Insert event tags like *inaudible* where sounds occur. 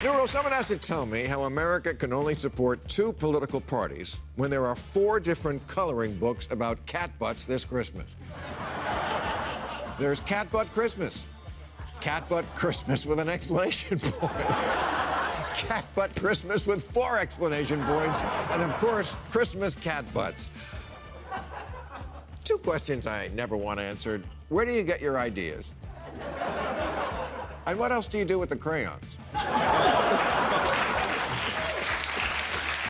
Nero, someone has to tell me how America can only support two political parties when there are four different coloring books about cat butts this Christmas. There's Cat Butt Christmas, Cat Butt Christmas with an explanation *laughs* point, Cat Butt Christmas with four explanation points, and of course, Christmas cat butts. Two questions I never want answered. Where do you get your ideas? And what else do you do with the crayons?